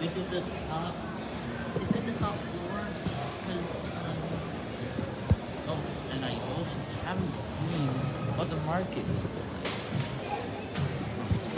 This is the top. Is this the top floor? Because um, oh, and I also haven't seen what the market looks like.